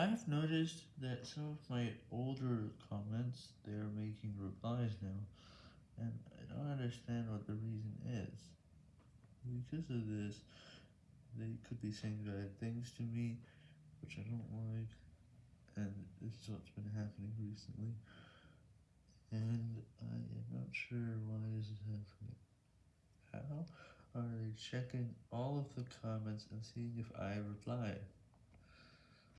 I've noticed that some of my older comments, they are making replies now, and I don't understand what the reason is. Because of this, they could be saying bad things to me, which I don't like, and this is what's been happening recently, and I am not sure why this is happening. How are they checking all of the comments and seeing if I reply?